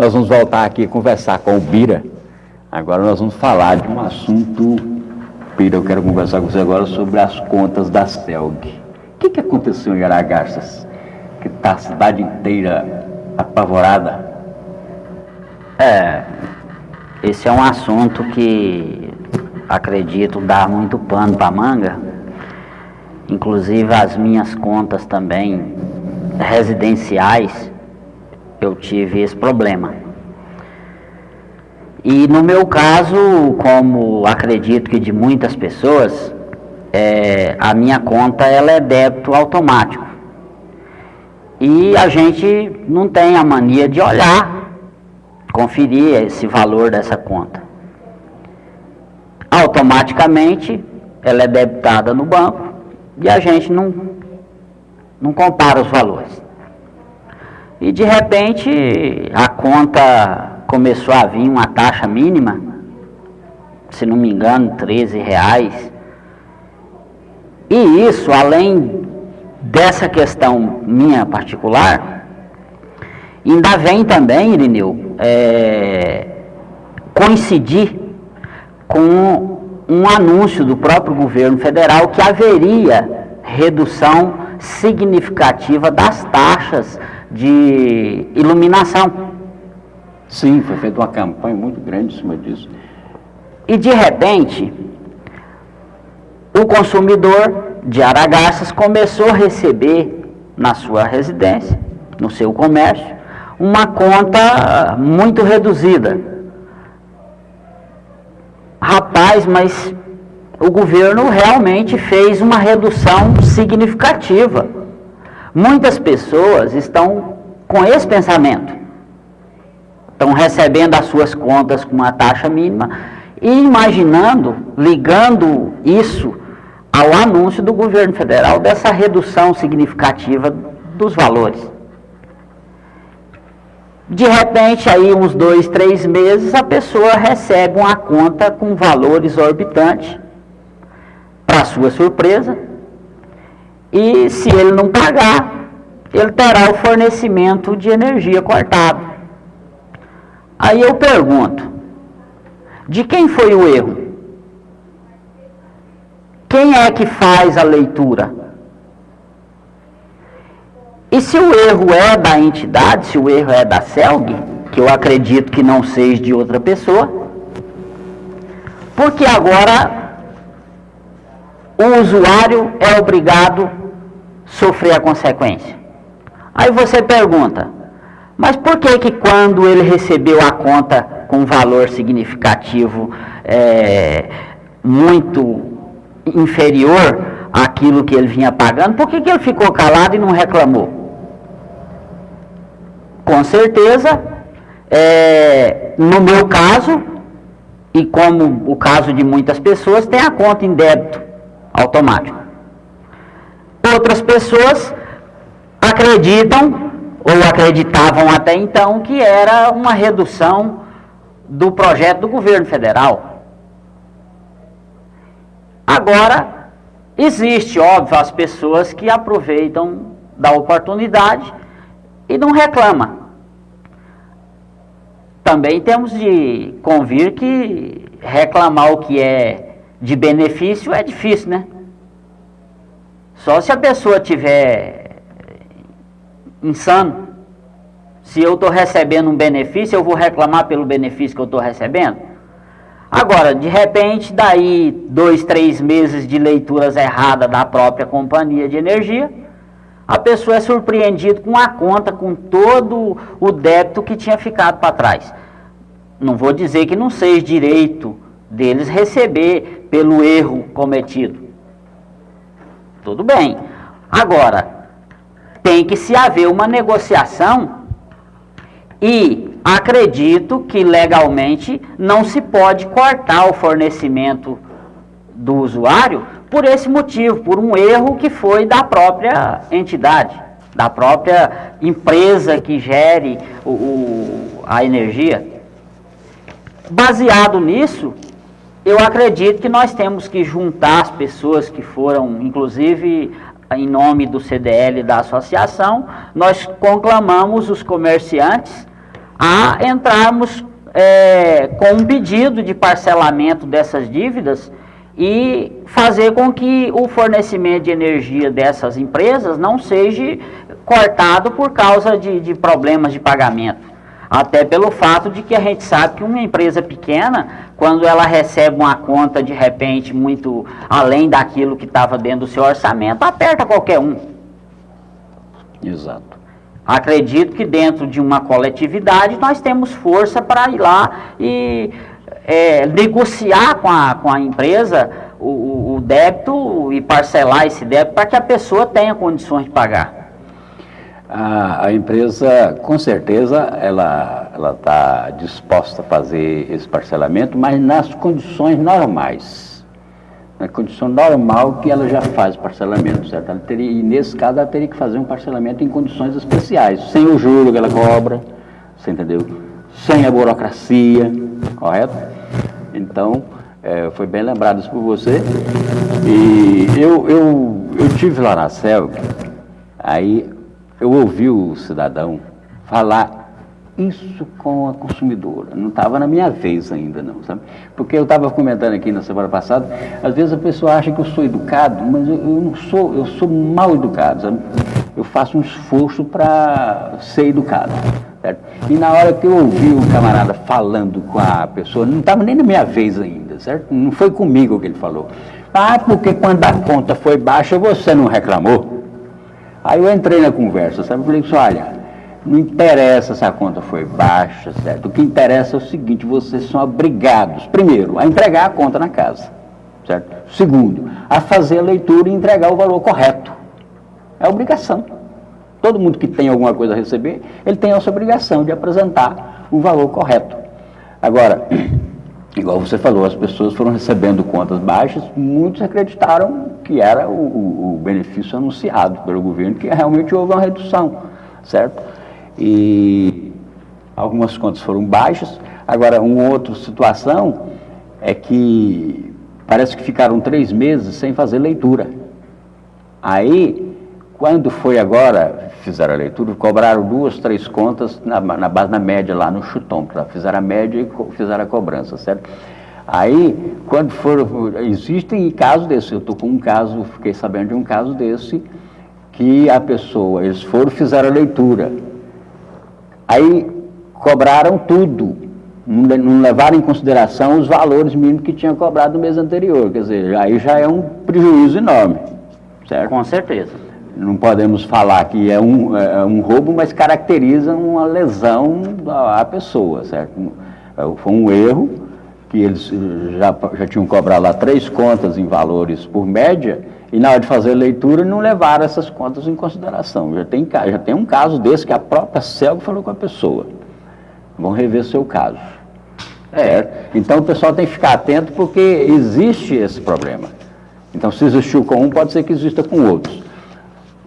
Nós vamos voltar aqui conversar com o Bira. Agora nós vamos falar de um assunto, Bira, eu quero conversar com você agora sobre as contas da CELG. O que, que aconteceu em Aragarças? Que está a cidade inteira apavorada? É, esse é um assunto que acredito dar muito pano para manga. Inclusive as minhas contas também residenciais, eu tive esse problema. E no meu caso, como acredito que de muitas pessoas, é, a minha conta ela é débito automático. E a gente não tem a mania de olhar, conferir esse valor dessa conta. Automaticamente ela é debitada no banco e a gente não, não compara os valores. E de repente a conta começou a vir uma taxa mínima, se não me engano, 13 reais. E isso, além dessa questão minha particular, ainda vem também, Irineu, é, coincidir com um anúncio do próprio governo federal que haveria redução significativa das taxas de iluminação. Sim, foi feita uma campanha muito grande em cima disso. E de repente, o consumidor de Aragarças começou a receber na sua residência, no seu comércio, uma conta muito reduzida. Rapaz, mas o governo realmente fez uma redução significativa. Muitas pessoas estão com esse pensamento. Estão recebendo as suas contas com uma taxa mínima e imaginando, ligando isso ao anúncio do governo federal dessa redução significativa dos valores. De repente, aí uns dois, três meses, a pessoa recebe uma conta com valor exorbitante, para sua surpresa, e se ele não pagar, ele terá o fornecimento de energia cortado. Aí eu pergunto, de quem foi o erro? Quem é que faz a leitura? E se o erro é da entidade, se o erro é da CELG, que eu acredito que não seja de outra pessoa, porque agora o usuário é obrigado sofrer a consequência. Aí você pergunta, mas por que que quando ele recebeu a conta com valor significativo é, muito inferior àquilo que ele vinha pagando, por que, que ele ficou calado e não reclamou? Com certeza, é, no meu caso, e como o caso de muitas pessoas, tem a conta em débito automático. Outras pessoas acreditam, ou acreditavam até então, que era uma redução do projeto do governo federal. Agora, existe, óbvio, as pessoas que aproveitam da oportunidade e não reclama. Também temos de convir que reclamar o que é de benefício é difícil, né? Só se a pessoa tiver insano. Se eu estou recebendo um benefício, eu vou reclamar pelo benefício que eu estou recebendo? Agora, de repente, daí dois, três meses de leituras erradas da própria companhia de energia, a pessoa é surpreendida com a conta, com todo o débito que tinha ficado para trás. Não vou dizer que não seja direito deles receber pelo erro cometido. Tudo bem. Agora, tem que se haver uma negociação e acredito que legalmente não se pode cortar o fornecimento do usuário por esse motivo, por um erro que foi da própria entidade, da própria empresa que gere o, o, a energia. Baseado nisso, eu acredito que nós temos que juntar as pessoas que foram, inclusive em nome do CDL da associação, nós conclamamos os comerciantes a entrarmos é, com um pedido de parcelamento dessas dívidas e fazer com que o fornecimento de energia dessas empresas não seja cortado por causa de, de problemas de pagamento. Até pelo fato de que a gente sabe que uma empresa pequena, quando ela recebe uma conta de repente muito além daquilo que estava dentro do seu orçamento, aperta qualquer um. Exato. Acredito que dentro de uma coletividade nós temos força para ir lá e é, negociar com a, com a empresa o, o débito e parcelar esse débito para que a pessoa tenha condições de pagar. A, a empresa, com certeza, ela está disposta a fazer esse parcelamento, mas nas condições normais. Na condição normal que ela já faz parcelamento, certo? Ela teria, e nesse caso ela teria que fazer um parcelamento em condições especiais, sem o juro que ela cobra, você entendeu? Sem a burocracia, correto? Então, é, foi bem lembrado isso por você. E eu, eu, eu tive lá na CELG, aí eu ouvi o cidadão falar isso com a consumidora. Não estava na minha vez ainda, não, sabe? Porque eu estava comentando aqui na semana passada, às vezes a pessoa acha que eu sou educado, mas eu, eu não sou, eu sou mal educado, sabe? Eu faço um esforço para ser educado. Certo? E na hora que eu ouvi o camarada falando com a pessoa, não estava nem na minha vez ainda, certo? Não foi comigo que ele falou. Ah, porque quando a conta foi baixa, você não reclamou? Aí eu entrei na conversa, sabe? Eu falei assim, olha, não interessa se a conta foi baixa, certo? O que interessa é o seguinte, vocês são obrigados, primeiro, a entregar a conta na casa, certo? Segundo, a fazer a leitura e entregar o valor correto. É obrigação. Todo mundo que tem alguma coisa a receber, ele tem essa obrigação de apresentar o valor correto. Agora, igual você falou, as pessoas foram recebendo contas baixas, muitos acreditaram que era o, o, benefício anunciado pelo governo, que realmente houve uma redução, certo? E algumas contas foram baixas. Agora, uma outra situação é que parece que ficaram três meses sem fazer leitura. Aí, quando foi agora, fizeram a leitura, cobraram duas, três contas na, na base, na média lá no chutão, fizeram a média e fizeram a cobrança, certo? Aí, quando for, existem casos desses, eu estou com um caso, fiquei sabendo de um caso desse, que a pessoa, eles foram, fizeram a leitura, aí cobraram tudo, não levaram em consideração os valores mínimos que tinham cobrado no mês anterior, quer dizer, aí já é um prejuízo enorme, certo? Com certeza não podemos falar que é um, é um roubo, mas caracteriza uma lesão à pessoa, certo? É, foi um erro que eles já, já tinham cobrado lá três contas em valores por média, e na hora de fazer a leitura não levaram essas contas em consideração. Já tem, já tem um caso desse que a própria CELG falou com a pessoa. Vão rever seu caso. É, então o pessoal tem que ficar atento porque existe esse problema. Então se existiu com um, pode ser que exista com outros.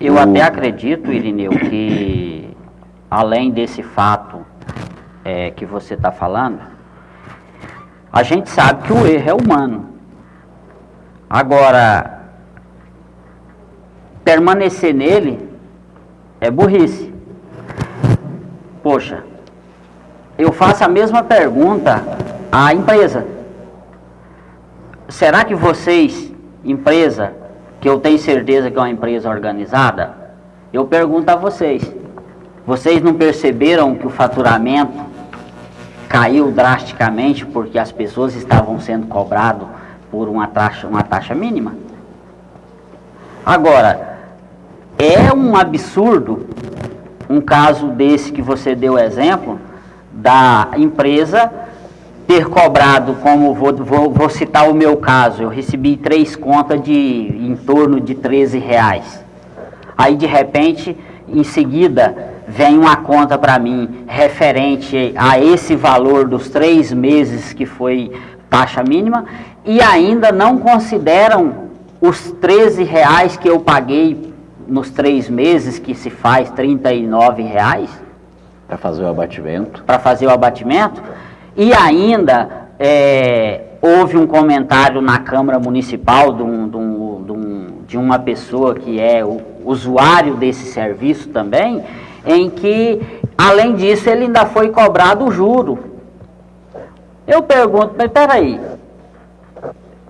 Eu o... até acredito, Irineu, que além desse fato é, que você está falando, a gente sabe que o erro é humano. Agora, permanecer nele é burrice. Poxa, eu faço a mesma pergunta à empresa. Será que vocês, empresa, que eu tenho certeza que é uma empresa organizada, eu pergunto a vocês: vocês não perceberam que o faturamento caiu drasticamente porque as pessoas estavam sendo cobradas por uma taxa, uma taxa mínima? Agora, é um absurdo um caso desse que você deu exemplo da empresa ter cobrado, como vou, vou, vou, citar o meu caso, eu recebi três contas de em torno de 13 reais. Aí de repente, em seguida, vem uma conta para mim referente a esse valor dos três meses que foi taxa mínima e ainda não consideram os 13 reais que eu paguei nos três meses, que se faz 39 reais. Para fazer o abatimento. Para fazer o abatimento. E ainda é, houve um comentário na Câmara Municipal de, um, de, um, de, uma pessoa que é usuário desse serviço também, em que Além disso, ele ainda foi cobrado o juro. Eu pergunto, mas peraí,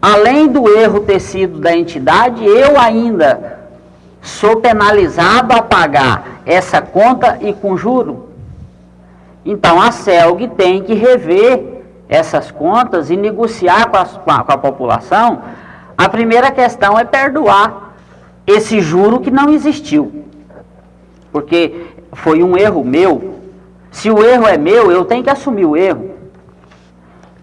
além do erro ter sido da entidade, eu ainda sou penalizado a pagar essa conta e com juro? Então a CELG tem que rever essas contas e negociar com a, com a, com a população. A primeira questão é perdoar esse juro que não existiu. Porque foi um erro meu. Se o erro é meu, eu tenho que assumir o erro.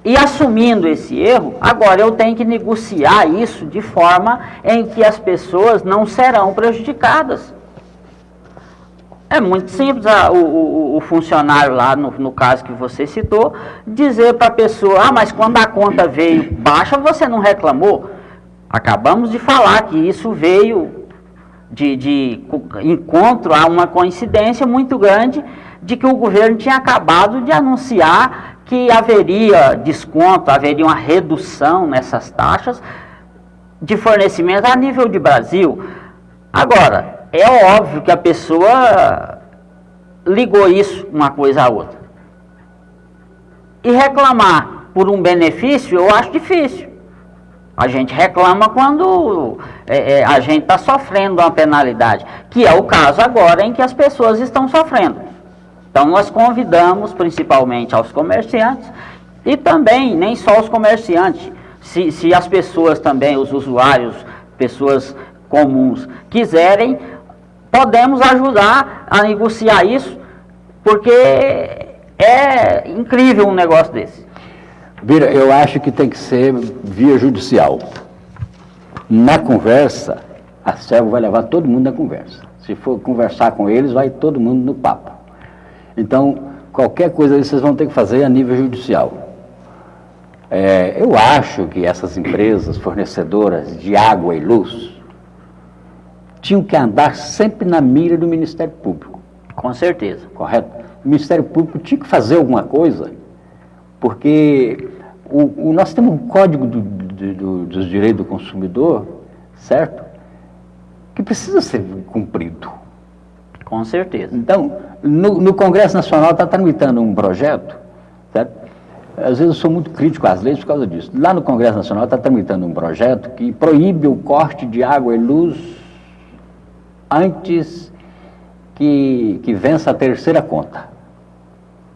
E assumindo esse erro, agora eu tenho que negociar isso de forma em que as pessoas não serão prejudicadas. É muito simples a, o, o, o, funcionário lá, no, no, caso que você citou, dizer para a pessoa, ah, mas quando a conta veio baixa, você não reclamou? Acabamos de falar que isso veio de, de encontro a uma coincidência muito grande de que o governo tinha acabado de anunciar que haveria desconto, haveria uma redução nessas taxas de fornecimento a nível de Brasil. Agora, é óbvio que a pessoa ligou isso uma coisa a outra. E reclamar por um benefício eu acho difícil. A gente reclama quando é, é, a gente está sofrendo uma penalidade, que é o caso agora em que as pessoas estão sofrendo. Então nós convidamos principalmente aos comerciantes e também, nem só os comerciantes, se, se as pessoas também, os usuários, pessoas comuns, quiserem, podemos ajudar a negociar isso, porque é incrível um negócio desse. Vira, eu acho que tem que ser via judicial. Na conversa, a serva vai levar todo mundo na conversa. Se for conversar com eles, vai todo mundo no papo. Então, qualquer coisa vocês vão ter que fazer a nível judicial. É, eu acho que essas empresas fornecedoras de água e luz tinham que andar sempre na mira do Ministério Público. Com certeza. Correto? O Ministério Público tinha que fazer alguma coisa porque o, o, nós temos um código do, do, do, dos direitos do consumidor, certo? Que precisa ser cumprido. Com certeza. Então, no, no Congresso Nacional está tramitando um projeto, certo? Às vezes eu sou muito crítico às leis por causa disso. Lá no Congresso Nacional está tramitando um projeto que proíbe o corte de água e luz antes que, que vença a terceira conta.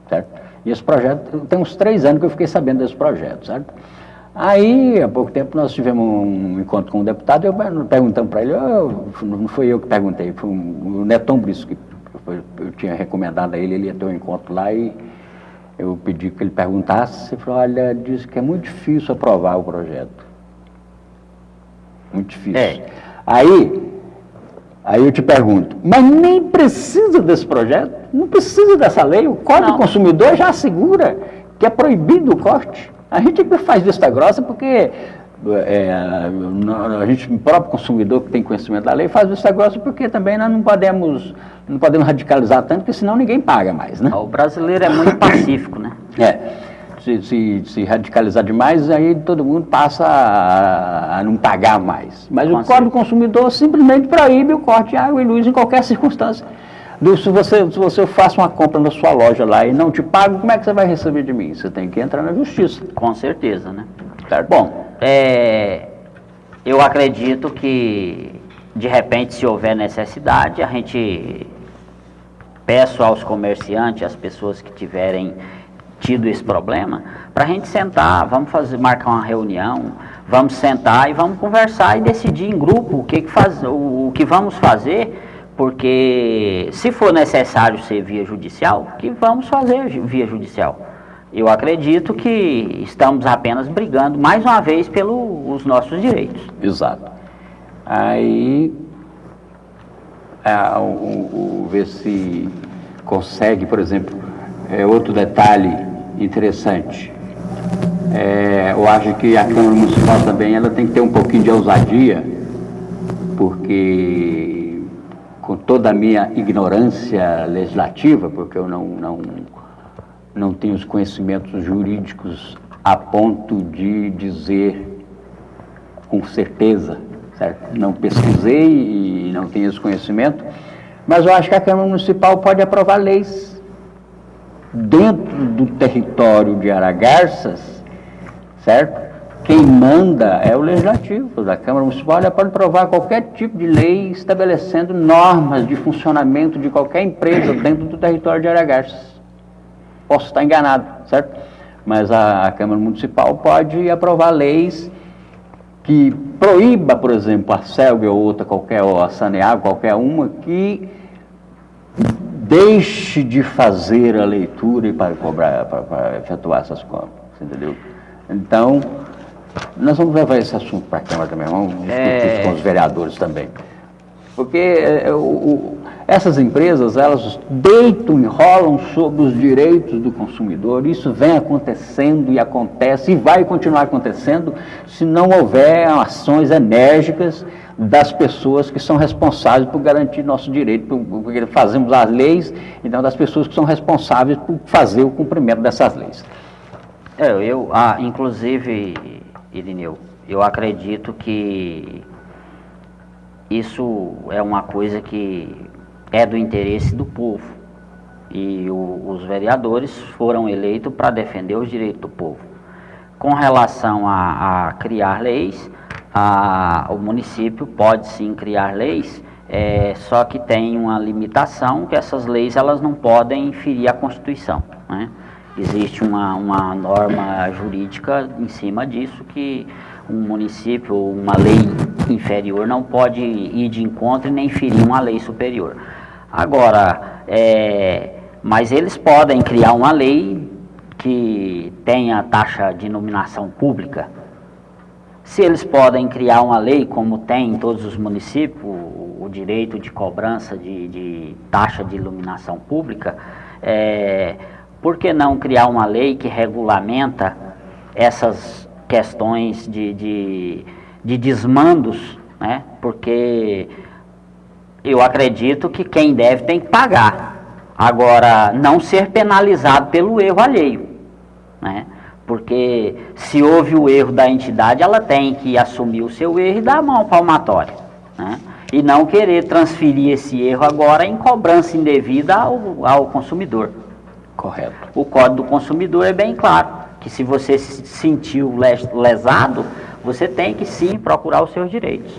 Certo? E esse projeto, tem uns três anos que eu fiquei sabendo desse projeto, sabe? Aí, há pouco tempo, nós tivemos um encontro com um deputado, eu perguntando para ele, oh, não foi eu que perguntei, foi o Neton Brice que eu tinha recomendado a ele, ele ia ter um encontro lá e eu pedi que ele perguntasse, ele falou, olha, disse que é muito difícil aprovar o projeto. Muito difícil. É. Aí, Aí eu te pergunto, mas nem precisa desse projeto? Não precisa dessa lei? O Código do Consumidor já assegura que é proibido o corte. A gente faz vista grossa porque é, a gente, o próprio consumidor que tem conhecimento da lei, faz vista grossa porque também nós não podemos, não podemos radicalizar tanto, porque senão ninguém paga mais, né? O brasileiro é muito pacífico, né? É se, se, se, radicalizar demais, aí todo mundo passa a, a não pagar mais. Mas o Código do Consumidor simplesmente proíbe o corte de água e luz em qualquer circunstância. Se você, se você faz uma compra na sua loja lá e não te pago, como é que você vai receber de mim? Você tem que entrar na justiça. Com certeza, né? Certo? Bom, é, eu acredito que, de repente, se houver necessidade, a gente peço aos comerciantes, às pessoas que tiverem tido esse problema, para a gente sentar, vamos fazer, marcar uma reunião, vamos sentar e vamos conversar e decidir em grupo o que, que, faz, o, o que vamos fazer, porque se for necessário ser via judicial, que vamos fazer via judicial. Eu acredito que estamos apenas brigando mais uma vez pelos nossos direitos. Exato. Aí, é, o, o, ver se consegue, por exemplo, é, outro detalhe interessante. É, eu acho que a Câmara Municipal também ela tem que ter um pouquinho de ousadia, porque com toda a minha ignorância legislativa, porque eu não, não, não tenho os conhecimentos jurídicos a ponto de dizer com certeza, certo? Não pesquisei e não tenho esse conhecimento, mas eu acho que a Câmara Municipal pode aprovar leis dentro do território de Aragarças, certo? Quem manda é o legislativo da Câmara Municipal, pode aprovar qualquer tipo de lei estabelecendo normas de funcionamento de qualquer empresa dentro do território de Aragarças. Posso estar enganado, certo? Mas a, a Câmara Municipal pode aprovar leis que proíba, por exemplo, a CELG ou outra qualquer, ou a Saneago, qualquer uma, que deixe de fazer a leitura e para cobrar, para, para efetuar essas compras, entendeu? Então, nós vamos levar esse assunto para a Câmara também, vamos discutir é... com os vereadores também. Porque é, o, o, essas empresas, elas deitam, enrolam sobre os direitos do consumidor, isso vem acontecendo e acontece e vai continuar acontecendo se não houver ações enérgicas das pessoas que são responsáveis por garantir nosso direito, porque fazemos as leis, então das pessoas que são responsáveis por fazer o cumprimento dessas leis. É, eu, ah, inclusive, Irineu, eu acredito que isso é uma coisa que é do interesse do povo. E o, os vereadores foram eleitos para defender os direitos do povo. Com relação a, a criar leis, a, o município pode sim criar leis, é, só que tem uma limitação que essas leis elas não podem ferir a Constituição. Né? Existe uma, uma norma jurídica em cima disso que um município ou uma lei inferior não pode ir de encontro e nem ferir uma lei superior. Agora, é, mas eles podem criar uma lei que tenha taxa de iluminação pública, se eles podem criar uma lei, como tem em todos os municípios, o, direito de cobrança de, de, taxa de iluminação pública, é, por que não criar uma lei que regulamenta essas questões de, de, de desmandos, né? porque eu acredito que quem deve tem que pagar. Agora, não ser penalizado pelo erro alheio. Né? Porque se houve o erro da entidade, ela tem que assumir o seu erro e dar a mão palmatória. Né? E não querer transferir esse erro agora em cobrança indevida ao, ao consumidor. Correto. O Código do Consumidor é bem claro, que se você se sentiu lesado, você tem que sim procurar os seus direitos.